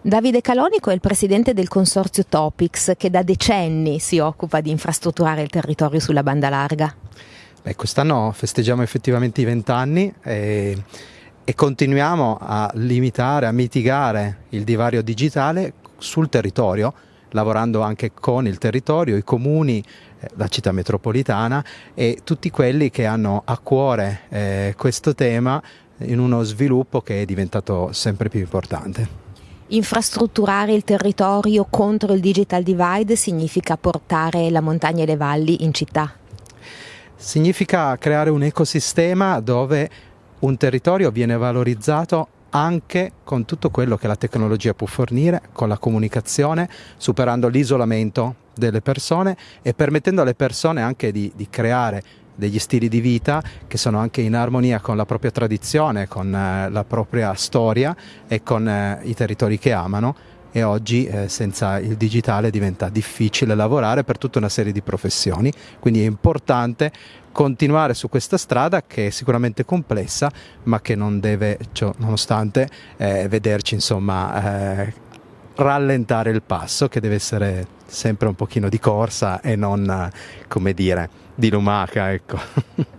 Davide Calonico è il presidente del consorzio Topics che da decenni si occupa di infrastrutturare il territorio sulla banda larga. Beh, quest'anno festeggiamo effettivamente i vent'anni e, e continuiamo a limitare, a mitigare il divario digitale sul territorio, lavorando anche con il territorio, i comuni, eh, la città metropolitana e tutti quelli che hanno a cuore eh, questo tema in uno sviluppo che è diventato sempre più importante. Infrastrutturare il territorio contro il digital divide significa portare la montagna e le valli in città? Significa creare un ecosistema dove un territorio viene valorizzato anche con tutto quello che la tecnologia può fornire, con la comunicazione, superando l'isolamento delle persone e permettendo alle persone anche di, di creare degli stili di vita che sono anche in armonia con la propria tradizione, con eh, la propria storia e con eh, i territori che amano. E oggi eh, senza il digitale diventa difficile lavorare per tutta una serie di professioni, quindi è importante continuare su questa strada che è sicuramente complessa ma che non deve, cioè, nonostante, eh, vederci insomma rallentare il passo che deve essere sempre un pochino di corsa e non, come dire, di lumaca, ecco.